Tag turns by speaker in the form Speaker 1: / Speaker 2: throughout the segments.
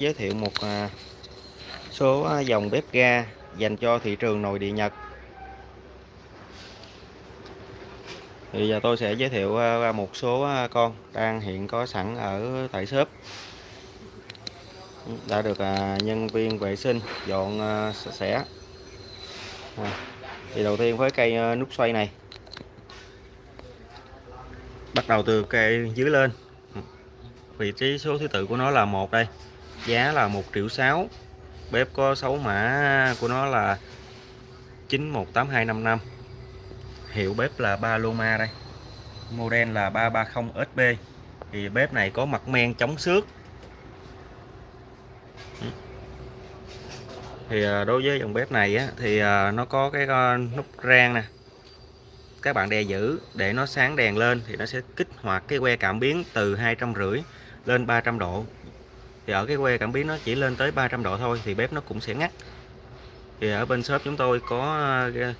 Speaker 1: giới thiệu một à, số à, dòng bếp ga dành cho thị trường nội địa Nhật. Thì giờ tôi sẽ giới thiệu à, ra một số con đang hiện có sẵn ở tại shop. Đã được nhân viên vệ sinh dọn sạch sẽ thì đầu tiên với cây nút xoay này. Bắt đầu từ cây dưới lên. Vị trí số thứ tự của nó là một đây giá là 1 triệu 6 bếp có 6 mã của nó là 918255 hiệu bếp là Paloma đây. Model là 330 SB thì bếp này có mặt men chống xước. Thì à, đối với dòng bếp này á, thì à, nó có cái à, nút rang nè. Các bạn đè giữ để nó sáng đèn lên thì nó sẽ kích hoạt cái que cảm biến từ hai trăm rưỡi lên 300 độ thì ở cái que cảm biến nó chỉ lên tới 300 độ thôi, thì bếp nó cũng sẽ ngắt. Thì ở bên shop chúng tôi có ờ,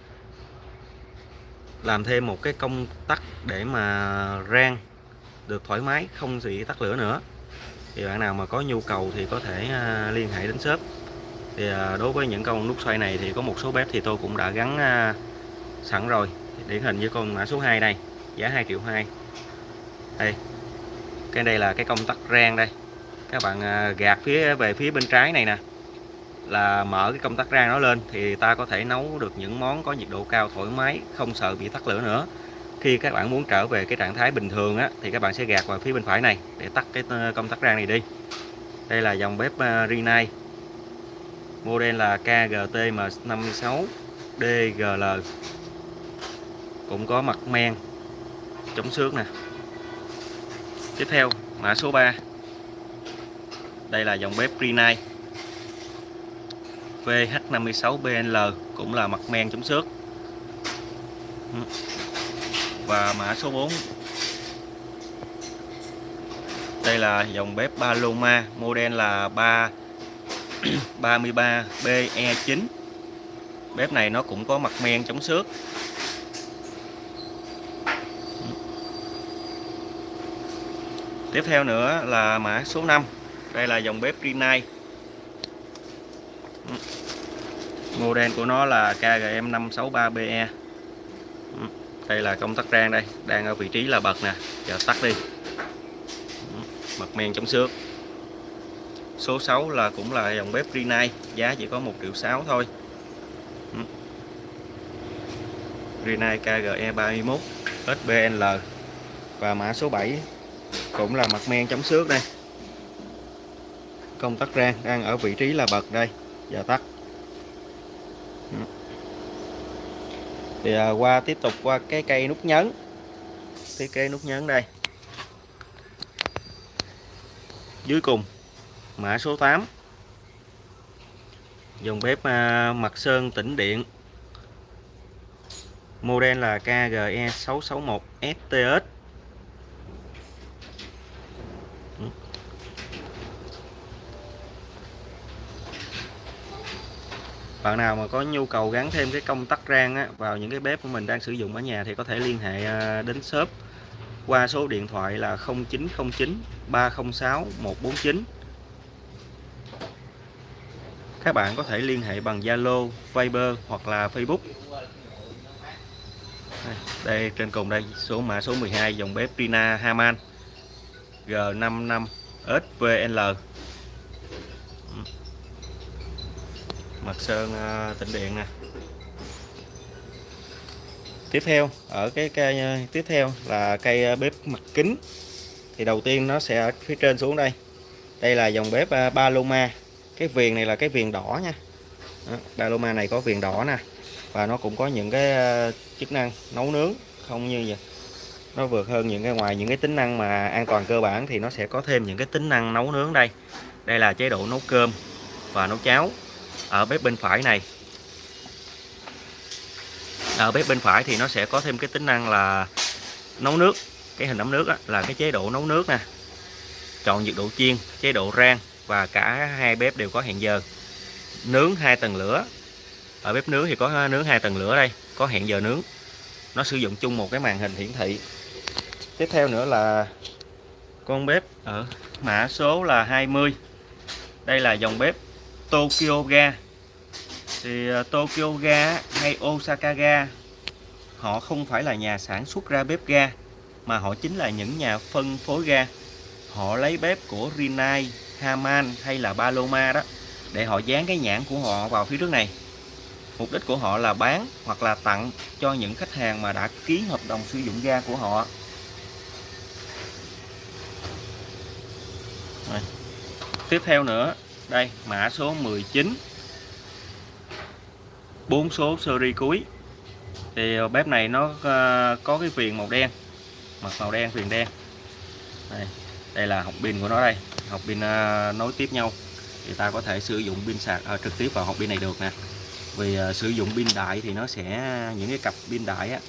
Speaker 1: làm thêm một cái công tắc để mà rang được thoải mái, không bị tắt lửa nữa. Thì bạn nào mà có nhu cầu thì có thể ờ, liên hệ đến shop. Thì ờ, đối với những con nút xoay này thì có một số bếp thì tôi cũng đã gắn sẵn rồi. Điển hình với con mã số 2 đây, giá 2 triệu 2 đây, cái đây là cái công tắc rang đây các bạn à, gạt phía về phía bên trái này nè là mở cái công tắc rang nó lên thì ta có thể nấu được những món có nhiệt độ cao thoải mái không sợ bị tắt lửa nữa. Khi các bạn muốn trở về cái trạng thái bình thường á thì các bạn sẽ gạt vào phía bên phải này để tắt cái ờ, công tắc rang này đi. Đây là dòng bếp uh, Rinnai. Model là KGTM56 DGL cũng có mặt men chống xước nè. Tiếp theo mã số 3 đây là dòng bếp Rinnai VH56BNL cũng là mặt men chống xước. Và mã số 4 đây là dòng bếp Paloma model là 3 33BE9 bếp này nó cũng có mặt men chống xước. Tiếp theo nữa là mã số 5 đây là dòng bếp Rinnai. Ừ. Model của nó là KGM563BE ừ. đây là công tắc rang đây, đang ở vị trí là bật nè, giờ tắt đi. Ừ. Mặt men chống xước. Số 6 là cũng là dòng bếp Rinnai, giá chỉ có 1 triệu 6 thôi. Rinnai KGE 31 SBL và mã số 7 cũng là mặt men chống xước đây công tắc rang đang ở vị trí là bật đây. Và tắt. Ừ. Thì à, qua tiếp tục qua cái cây nút nhấn. Cái cây nút nhấn đây. Dưới cùng mã số 8 dòng bếp à, mặt sơn tĩnh điện. Model là KGE 661 STS bạn nào mà có nhu cầu gắn thêm cái công tắc rang á, vào những cái bếp của mình đang sử dụng ở nhà thì có thể liên hệ à, đến shop qua số điện thoại là 0909 306 149 các bạn có thể liên hệ bằng Zalo, Viber hoặc là Facebook. Đây trên cùng đây số mã số 12 dòng bếp Rina Haman G55 SVL mặt sơn à, tĩnh điện nè. Tiếp theo ở cái cây à, tiếp theo là cây à, bếp mặt kính. Thì đầu tiên nó sẽ ở phía trên xuống đây. Đây là dòng bếp Paloma cái viền này là cái viền đỏ nha. Đó, Paloma này có viền đỏ nè. Và nó cũng có những cái chức năng nấu nướng không như vậy. Nó vượt hơn những cái ngoài những cái tính năng mà an toàn cơ bản thì nó sẽ có thêm những cái tính năng nấu nướng đây. Đây là chế độ nấu cơm và nấu cháo ở bếp bên phải này. Ở bếp bên phải thì nó sẽ có thêm cái tính năng là nấu nước. Cái hình ấm nước á, là cái chế độ nấu nước nè. Chọn nhiệt độ chiên chế độ rang và cả hai bếp đều có hẹn giờ. Nướng hai tầng lửa. Ở bếp nướng thì có nướng hai tầng lửa đây có hẹn giờ nướng. Nó sử dụng chung một cái màn hình hiển thị. Tiếp theo nữa là con bếp ở mã số là 20 đây là dòng bếp. Tokyo Ga. Thì ờ, Tokyo Ga hay Osaka Ga họ không phải là nhà sản xuất ra bếp ga mà họ chính là những nhà phân phối ga. Họ lấy bếp của Rinnai, Haman hay là Paloma đó để họ dán cái nhãn của họ vào phía trước này. Mục đích của họ là bán hoặc là tặng cho những khách hàng mà đã ký hợp đồng sử dụng ga của họ. Rồi. tiếp theo nữa đây mã số 19 bốn số seri cuối. Thì ờ, bếp này nó ờ, có cái viền màu đen mặt màu đen viền đen. Đây, đây là hộp pin của nó đây. Hộp pin ờ, nối tiếp nhau. Thì ta có thể sử dụng pin sạc à, trực tiếp vào hộp pin này được nè. Vì à, sử dụng pin đại thì nó sẽ những cái cặp pin đại á,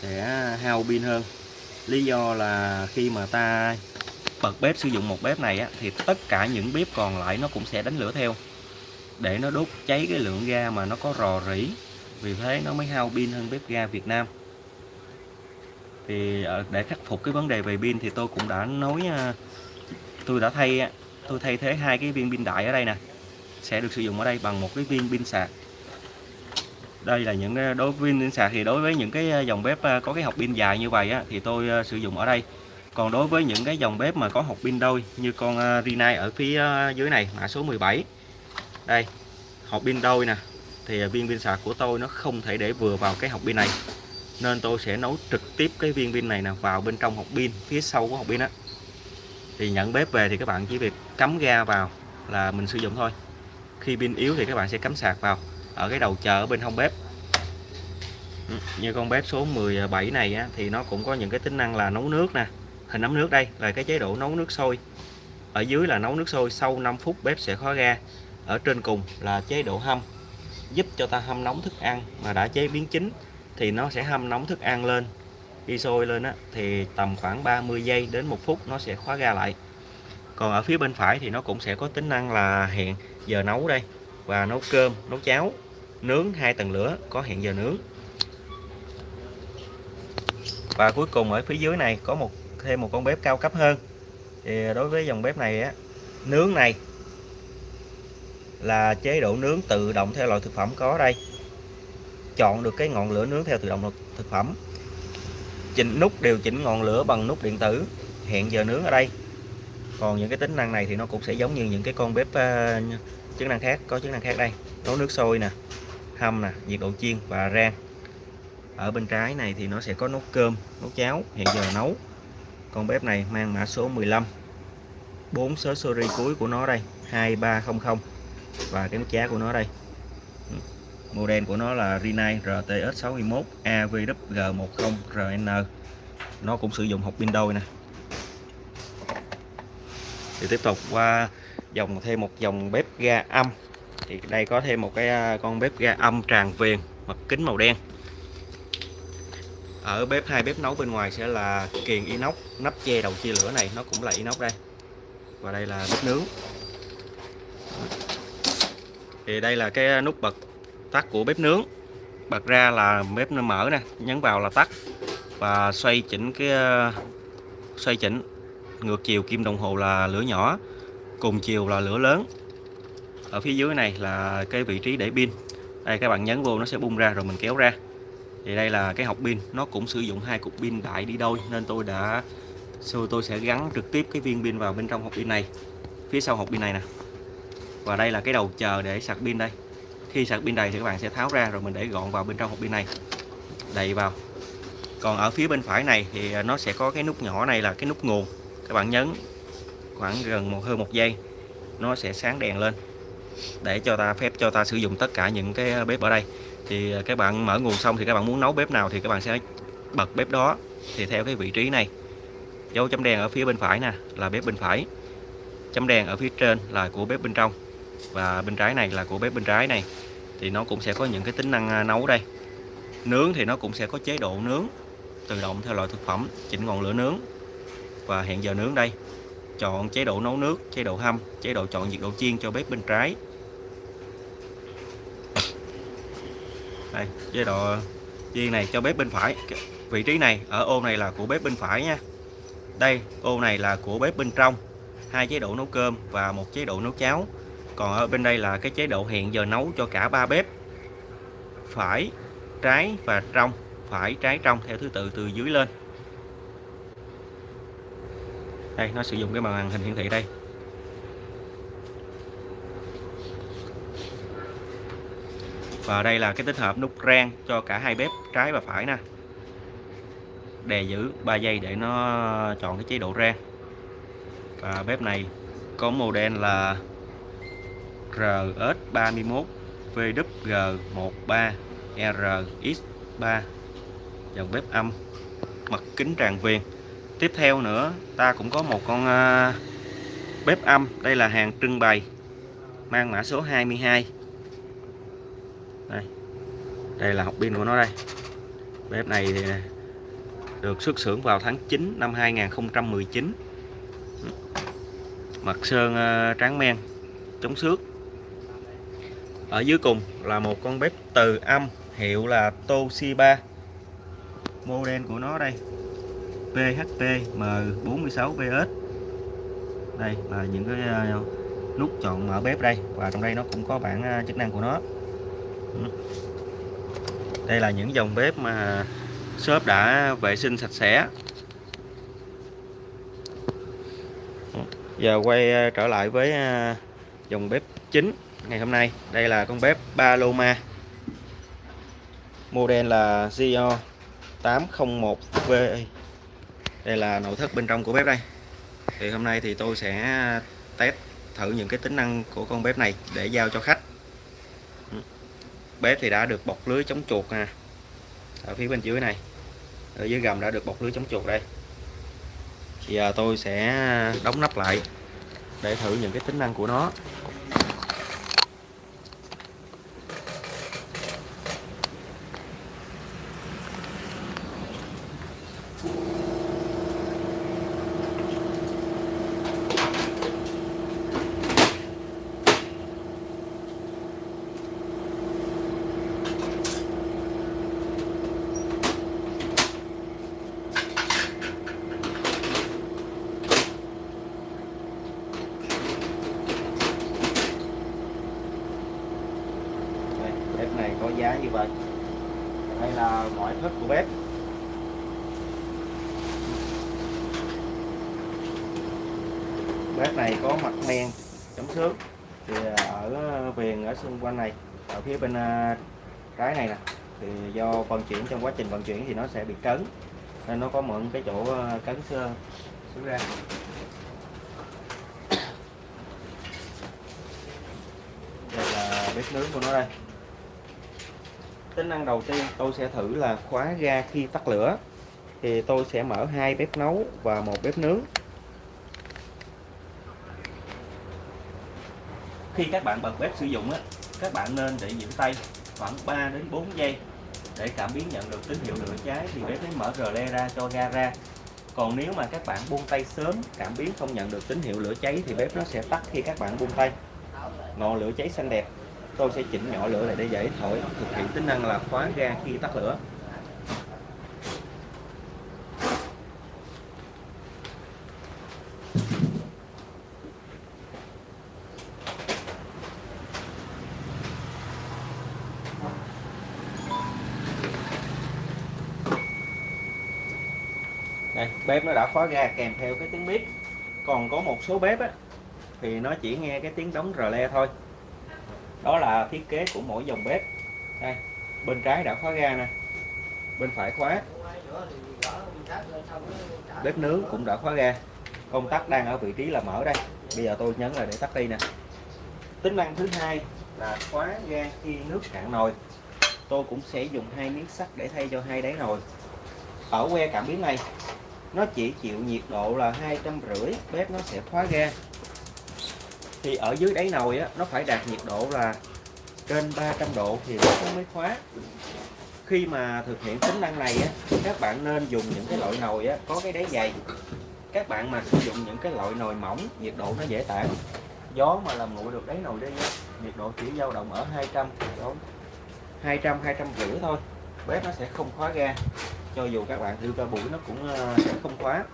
Speaker 1: sẽ hao pin hơn. Lý do là khi mà ta bật bếp sử dụng một bếp này á, thì tất cả những bếp còn lại nó cũng sẽ đánh lửa theo. Để nó đốt cháy cái lượng ga mà nó có rò rỉ vì thế nó mới hao pin hơn bếp ga Việt Nam. Thì ờ, để khắc phục cái vấn đề về pin thì tôi cũng đã nói ờ, tôi đã thay ờ, tôi thay thế hai cái viên pin đại ở đây nè. Sẽ được sử dụng ở đây bằng một cái viên pin sạc. Đây là những đối với pin sạc thì đối với những cái dòng bếp có cái hộp pin dài như vậy á, thì tôi sử dụng ở đây còn đối với những cái dòng bếp mà có hộp pin đôi như con à, Rinnai ở phía à, dưới này mã số 17 đây hộp pin đôi nè. Thì à, viên pin sạc của tôi nó không thể để vừa vào cái hộp pin này. Nên tôi sẽ nấu trực tiếp cái viên pin này nè vào bên trong hộp pin phía sau của hộp pin á. Thì nhận bếp về thì các bạn chỉ việc cắm ga vào là mình sử dụng thôi. Khi pin yếu thì các bạn sẽ cắm sạc vào ở cái đầu chờ ở bên hông bếp. Ừ, như con bếp số 17 này á, thì nó cũng có những cái tính năng là nấu nước nè hình ấm nước đây là cái chế độ nấu nước sôi. Ở dưới là nấu nước sôi sau 5 phút bếp sẽ khóa ga. Ở trên cùng là chế độ hâm giúp cho ta hâm nóng thức ăn mà đã chế biến chín thì nó sẽ hâm nóng thức ăn lên. Khi sôi lên á, thì tầm khoảng 30 giây đến một phút nó sẽ khóa ga lại. Còn ở phía bên phải thì nó cũng sẽ có tính năng là hẹn giờ nấu đây và nấu cơm nấu cháo nướng hai tầng lửa có hẹn giờ nướng. Và cuối cùng ở phía dưới này có một thêm một con bếp cao cấp hơn. Thì đối với dòng bếp này á nướng này là chế độ nướng tự động theo loại thực phẩm có đây. Chọn được cái ngọn lửa nướng theo tự động thực phẩm. Chỉnh nút điều chỉnh ngọn lửa bằng nút điện tử. Hẹn giờ nướng ở đây. Còn những cái tính năng này thì nó cũng sẽ giống như những cái con bếp uh, chức năng khác có chức năng khác đây. Nấu nước sôi nè hâm nè nhiệt độ chiên và rang. Ở bên trái này thì nó sẽ có nấu cơm nấu cháo hẹn giờ nấu con bếp này mang mã số 15 bốn số seri cuối của nó đây 2300 và cái mức giá của nó đây. Ừ. Model của nó là Rinnai RTS61 AVWG10RN nó cũng sử dụng hộp pin đôi nè. Thì tiếp tục qua dòng, thêm một dòng bếp ga âm. Thì đây có thêm một cái à, con bếp ga âm tràn viền, mặt kính màu đen ở bếp hai, bếp nấu bên ngoài sẽ là kiền inox, nắp che đầu chia lửa này, nó cũng là inox đây. Và đây là bếp nướng. Thì đây là cái nút bật tắt của bếp nướng. Bật ra là bếp nó mở nè, nhấn vào là tắt. Và xoay chỉnh cái, xoay chỉnh. Ngược chiều kim đồng hồ là lửa nhỏ, cùng chiều là lửa lớn. Ở phía dưới này là cái vị trí để pin. Đây, các bạn nhấn vô nó sẽ bung ra rồi mình kéo ra thì đây là cái hộp pin. Nó cũng sử dụng hai cục pin đại đi đôi, nên tôi đã, sau tôi sẽ gắn trực tiếp cái viên pin vào bên trong hộp pin này. Phía sau hộp pin này nè. Và đây là cái đầu chờ để sạc pin đây. Khi sạc pin đầy thì các bạn sẽ tháo ra rồi mình để gọn vào bên trong hộp pin này. Đầy vào. Còn ở phía bên phải này thì nó sẽ có cái nút nhỏ này là cái nút nguồn. Các bạn nhấn khoảng gần một, hơn một giây, nó sẽ sáng đèn lên để cho ta phép, cho ta sử dụng tất cả những cái bếp ở đây thì à, các bạn mở nguồn xong thì các bạn muốn nấu bếp nào thì các bạn sẽ bật bếp đó. Thì theo cái vị trí này, dấu chấm đen ở phía bên phải nè, là bếp bên phải. Chấm đen ở phía trên là của bếp bên trong và bên trái này là của bếp bên trái này. Thì nó cũng sẽ có những cái tính năng à, nấu đây. Nướng thì nó cũng sẽ có chế độ nướng, tự động theo loại thực phẩm, chỉnh ngọn lửa nướng. Và hẹn giờ nướng đây, chọn chế độ nấu nước, chế độ hâm, chế độ chọn nhiệt độ chiên cho bếp bên trái. Đây chế độ viên này cho bếp bên phải. Vị trí này, ở ô này là của bếp bên phải nha. Đây, ô này là của bếp bên trong. Hai chế độ nấu cơm và một chế độ nấu cháo. Còn ở bên đây là cái chế độ hẹn giờ nấu cho cả ba bếp. Phải, trái và trong. Phải, trái, trong theo thứ tự từ dưới lên. Đây, nó sử dụng cái màn hình hiển thị đây. Và đây là cái tích hợp nút rang cho cả hai bếp, trái và phải nè. Đè giữ 3 giây để nó chọn cái chế độ rang. Và bếp này có model là RS31 VWG13RX3 dòng bếp âm, mặt kính tràn viền. Tiếp theo nữa, ta cũng có một con à, bếp âm. Đây là hàng trưng bày, mang mã số 22 đây. Đây là học pin của nó đây. Bếp này thì được xuất xưởng vào tháng 9 năm 2019 mặt sơn ờ, tráng men, chống xước. Ở dưới cùng là một con bếp từ âm, hiệu là Toshiba. Model của nó đây. PHP M46VS đây là những cái ờ, nút chọn mở bếp đây. Và trong đây nó cũng có bảng ờ, chức năng của nó. Ừ. đây là những dòng bếp mà shop đã vệ sinh sạch sẽ. Ừ. Giờ quay ờ, trở lại với ờ, dòng bếp chính ngày hôm nay. Đây là con bếp Paloma. Model là Gio 801V đây là nội thất bên trong của bếp đây. Thì hôm nay thì tôi sẽ test thử những cái tính năng của con bếp này để giao cho khách bếp thì đã được bọc lưới chống chuột nè. Ở phía bên dưới này, ở dưới gầm đã được bọc lưới chống chuột đây. Thì giờ tôi sẽ đóng nắp lại để thử những cái tính năng của nó có giá như vậy đây là ngoại thất của bếp bếp này có mặt men chống xước. Thì à, ở à, viền ở xung quanh này, ở phía bên à, trái này nè, thì do vận chuyển, trong quá trình vận chuyển thì nó sẽ bị cấn, nên nó có mượn cái chỗ cấn xưa xuống ra. Đây là bếp nướng của nó đây. Tính năng đầu tiên tôi sẽ thử là khóa ga khi tắt lửa, thì tôi sẽ mở hai bếp nấu và một bếp nướng. Khi các bạn bật bếp sử dụng á, các bạn nên để giữ tay khoảng 3 đến 4 giây để cảm biến nhận được tín hiệu lửa cháy thì bếp mới mở rờ le ra cho ga ra. Còn nếu mà các bạn buông tay sớm, cảm biến không nhận được tín hiệu lửa cháy thì bếp nó sẽ tắt khi các bạn buông tay. Ngọn lửa cháy xanh đẹp. Tôi sẽ chỉnh nhỏ lửa lại để dễ thổi, thực hiện tính năng là khóa ga khi tắt lửa. Đây bếp nó đã khóa ga kèm theo cái tiếng bếp còn có một số bếp á, thì nó chỉ nghe cái tiếng đóng rờ le thôi. Đó là thiết kế của mỗi dòng bếp. Đây, bên trái đã khóa ga nè, bên phải khóa. Bếp nướng cũng đã khóa ga. Công tắc đang ở vị trí là mở đây. Bây giờ tôi nhấn là để tắt đi nè. Tính năng thứ hai là khóa ga khi nước cạn nồi. Tôi cũng sẽ dùng hai miếng sắt để thay cho hai đáy nồi. Ở que cảm biến này nó chỉ chịu nhiệt độ là hai trăm rưỡi bếp nó sẽ khóa ga thì ở dưới đáy nồi á nó phải đạt nhiệt độ là trên 300 độ thì nó mới khóa khi mà thực hiện tính năng này á các bạn nên dùng những cái loại nồi á có cái đáy dày. Các bạn mà sử dụng những cái loại nồi mỏng nhiệt độ nó dễ tản. Gió mà làm nguội được đáy nồi đi á, nhiệt độ chỉ dao động ở 200 200 200 rưỡi thôi. Bếp nó sẽ không khóa ga cho dù các bạn thiêu ra buổi nó cũng ờ, sẽ không khóa.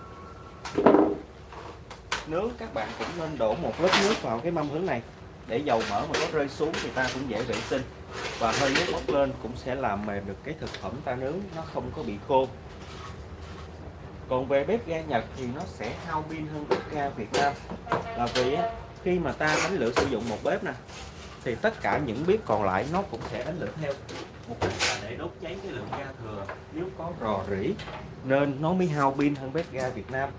Speaker 1: Nướng các bạn cũng nên đổ một lớp nước vào cái mâm hướng này, để dầu mỡ mà có rơi xuống thì ta cũng dễ vệ sinh. Và hơi nước bốc lên cũng sẽ làm mềm được cái thực phẩm ta nướng, nó không có bị khô. Còn về bếp ga Nhật thì nó sẽ hao pin hơn bếp ga Việt Nam. Là vì khi mà ta đánh lửa sử dụng một bếp nè thì tất cả những bếp còn lại nó cũng sẽ đánh lửa theo. Mục đích là để đốt cháy cái lượng ga thừa nếu có rò rỉ nên nó mới hao pin hơn bếp ga Việt Nam.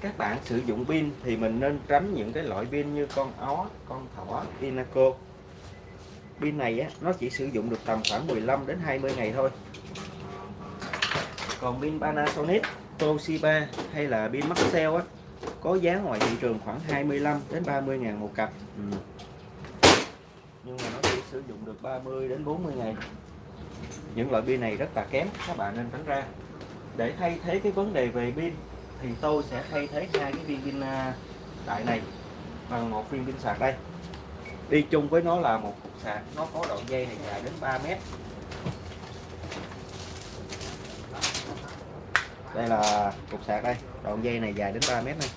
Speaker 1: Các bạn sử dụng pin thì mình nên tránh những cái loại pin như con ó con thỏ Inaco. Pin này á, nó chỉ sử dụng được tầm khoảng 15 đến 20 ngày thôi. Còn pin Panasonic Toshiba hay là pin Maxell á có giá ngoài thị trường khoảng 25 đến 30 ngàn một cặp. Ừ. nhưng mà nó chỉ sử dụng được 30 đến 40 ngày. Những loại pin này rất là kém, các bạn nên tránh ra. Để thay thế cái vấn đề về pin, thì tôi sẽ thay thế hai cái viên pin à, đại này bằng một viên pin sạc đây. Đi chung với nó là một cục sạc, nó có đoạn dây này dài đến 3 mét. Đây là cục sạc đây đoạn dây này dài đến 3 mét này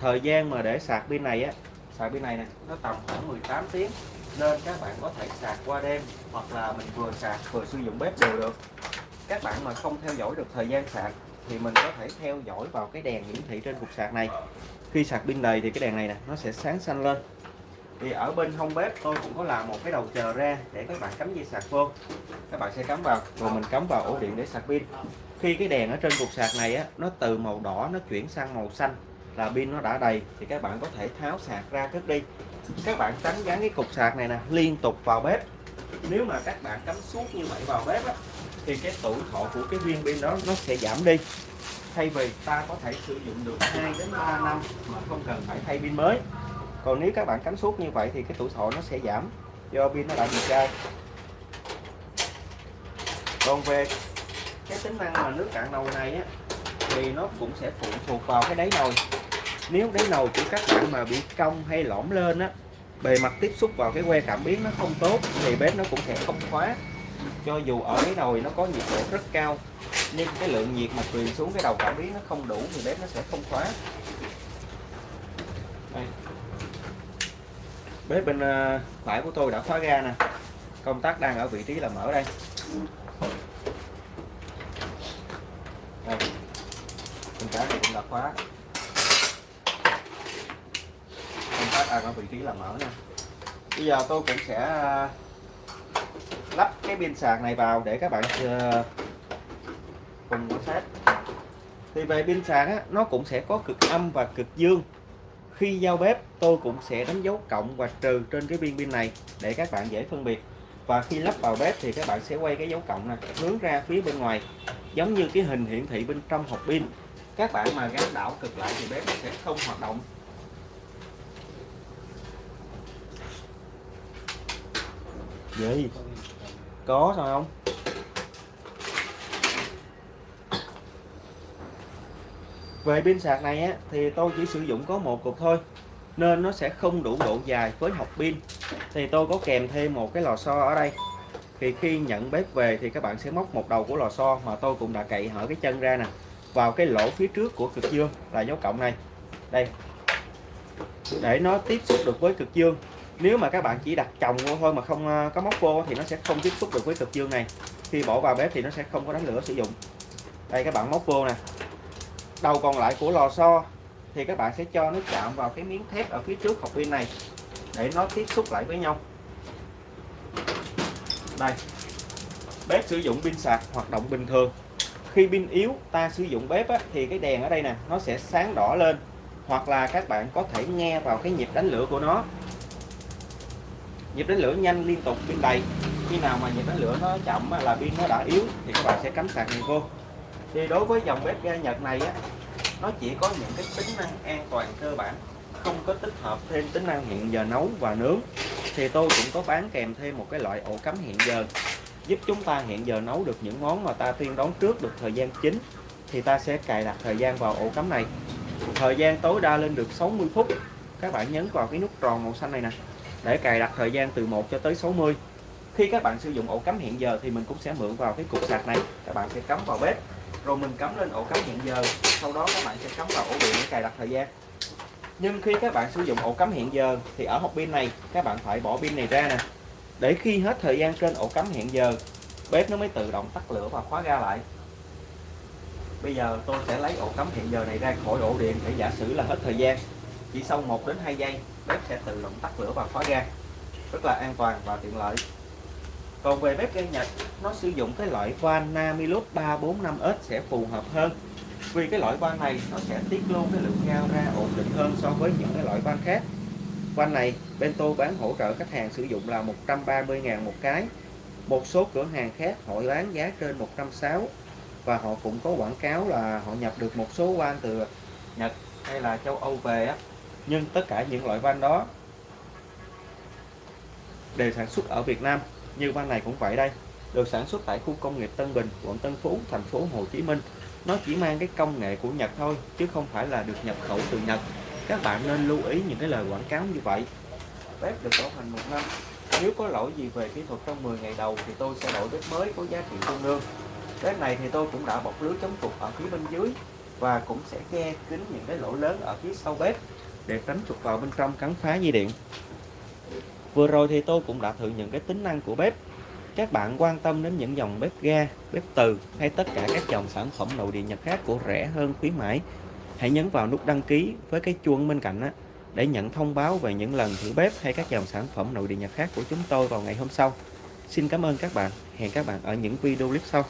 Speaker 1: thời gian mà để sạc pin này á, sạc pin này nè, nó tầm khoảng 18 tiếng nên các bạn có thể sạc qua đêm, hoặc là mình vừa sạc vừa sử dụng bếp đều được. Các bạn mà không theo dõi được thời gian sạc thì mình có thể theo dõi vào cái đèn hiển thị trên cục sạc này. Khi sạc pin đầy thì cái đèn này nè, nó sẽ sáng xanh lên. Thì ở bên hông bếp tôi cũng có làm một cái đầu chờ ra để các bạn cắm dây sạc vô. Các bạn sẽ cắm vào, rồi mình cắm vào ổ điện để sạc pin. Khi cái đèn ở trên cục sạc này á, nó từ màu đỏ nó chuyển sang màu xanh, là pin nó đã đầy, thì các bạn có thể tháo sạc ra cất đi các bạn tránh gắn cái cục sạc này nè liên tục vào bếp. Nếu mà các bạn cắm suốt như vậy vào bếp á, thì cái tuổi thọ của cái viên pin đó nó sẽ giảm đi. Thay vì ta có thể sử dụng được 2 đến 3 năm mà không cần phải thay pin mới. Còn nếu các bạn cắm suốt như vậy thì cái tuổi thọ nó sẽ giảm. Do pin nó đã bị chai. Còn về cái tính năng mà nước cạn nồi này á thì nó cũng sẽ phụ thuộc vào cái đáy nồi nếu đáy nồi của các bạn mà bị cong hay lõm lên á, bề mặt tiếp xúc vào cái que cảm biến nó không tốt thì bếp nó cũng sẽ không khóa. Cho dù ở cái nồi nó có nhiệt độ rất cao, nhưng cái lượng nhiệt mà truyền xuống cái đầu cảm biến nó không đủ thì bếp nó sẽ không khóa. Đây. bếp bên ờ, phải của tôi đã khóa ga nè. Công tắc đang ở vị trí là mở đây. Đây. Bên trái này cũng đã khóa. À, công ở vị trí là mở nè bây giờ tôi cũng sẽ à, lắp cái pin sạc này vào để các bạn à, cùng quan sát. Thì về pin sạc á, nó cũng sẽ có cực âm và cực dương. Khi giao bếp tôi cũng sẽ đánh dấu cộng và trừ trên cái viên pin này để các bạn dễ phân biệt. Và khi lắp vào bếp thì các bạn sẽ quay cái dấu cộng này hướng ra phía bên ngoài. Giống như cái hình hiển thị bên trong hộp pin. Các bạn mà gắn đảo cực lại thì bếp sẽ không hoạt động. Gì? Có sao không? Về pin sạc này á, thì tôi chỉ sử dụng có một cục thôi nên nó sẽ không đủ độ dài với hộp pin. Thì tôi có kèm thêm một cái lò xo ở đây. Thì khi nhận bếp về thì các bạn sẽ móc một đầu của lò xo mà tôi cũng đã cậy hở cái chân ra nè vào cái lỗ phía trước của cực dương là dấu cộng này. Đây. Để nó tiếp xúc được với cực dương nếu mà các bạn chỉ đặt chồng vô thôi mà không ờ, có móc vô thì nó sẽ không tiếp xúc được với cực dương này. Khi bỏ vào bếp thì nó sẽ không có đánh lửa sử dụng. Đây các bạn móc vô nè. Đầu còn lại của lò xo thì các bạn sẽ cho nó chạm vào cái miếng thép ở phía trước hộp pin này để nó tiếp xúc lại với nhau. Đây bếp sử dụng pin sạc hoạt động bình thường. Khi pin yếu ta sử dụng bếp á, thì cái đèn ở đây nè nó sẽ sáng đỏ lên. Hoặc là các bạn có thể nghe vào cái nhịp đánh lửa của nó nhịp đánh lửa nhanh liên tục pin đầy khi nào mà nhịp đánh lửa nó chậm là pin nó đã yếu thì các bạn sẽ cắm sạc này vô. Thì đối với dòng bếp ga Nhật này á, nó chỉ có những cái tính năng an toàn cơ bản, không có tích hợp thêm tính năng hẹn giờ nấu và nướng. Thì tôi cũng có bán kèm thêm một cái loại ổ cắm hẹn giờ, giúp chúng ta hẹn giờ nấu được những món mà ta tiên đoán trước được thời gian chính. Thì ta sẽ cài đặt thời gian vào ổ cắm này. Thời gian tối đa lên được 60 phút. Các bạn nhấn vào cái nút tròn màu xanh này nè để cài đặt thời gian từ 1 cho tới 60 khi các bạn sử dụng ổ cắm hiện giờ thì mình cũng sẽ mượn vào cái cục sạc này. Các bạn sẽ cắm vào bếp, rồi mình cắm lên ổ cắm hiện giờ. Sau đó các bạn sẽ cắm vào ổ điện để cài đặt thời gian. Nhưng khi các bạn sử dụng ổ cắm hiện giờ thì ở hộp pin này, các bạn phải bỏ pin này ra nè. Để khi hết thời gian trên ổ cắm hiện giờ, bếp nó mới tự động tắt lửa và khóa ga lại. Bây giờ tôi sẽ lấy ổ cắm hiện giờ này ra khỏi ổ điện để giả sử là hết thời gian. Chỉ sau 1 đến 2 giây bếp sẽ tự động tắt lửa và khóa ga, rất là an toàn và tiện lợi. Còn về bếp ga Nhật, nó sử dụng cái loại van Namilus 345S sẽ phù hợp hơn. Vì cái loại van này, nó sẽ tiết luôn cái lượng ga ra ổn định hơn so với những cái loại van khác. Van này bên tôi bán hỗ trợ khách hàng sử dụng là 130.000 một cái. Một số cửa hàng khác, họ bán giá trên 160 và họ cũng có quảng cáo là họ nhập được một số van từ Nhật hay là châu Âu về á nhưng tất cả những loại van đó đều sản xuất ở Việt Nam, như van này cũng vậy đây, được sản xuất tại khu công nghiệp Tân Bình, quận Tân Phú, thành phố Hồ Chí Minh. Nó chỉ mang cái công nghệ của Nhật thôi, chứ không phải là được nhập khẩu từ Nhật. Các bạn nên lưu ý những cái lời quảng cáo như vậy. Bếp được bảo hành một năm. Nếu có lỗi gì về kỹ thuật trong 10 ngày đầu thì tôi sẽ đổi bếp mới có giá trị tương đương. Bếp này thì tôi cũng đã bọc lưới chống trục ở phía bên dưới và cũng sẽ che kín những cái lỗ lớn ở phía sau bếp để tránh trục vào bên trong cắn phá dây điện. Vừa rồi thì tôi cũng đã thử những cái tính năng của bếp. Các bạn quan tâm đến những dòng bếp ga, bếp từ hay tất cả các dòng sản phẩm nội địa nhật khác của rẻ hơn khuyến mãi, hãy nhấn vào nút đăng ký với cái chuông bên cạnh đó để nhận thông báo về những lần thử bếp hay các dòng sản phẩm nội địa nhật khác của chúng tôi vào ngày hôm sau. Xin cảm ơn các bạn. Hẹn các bạn ở những video clip sau.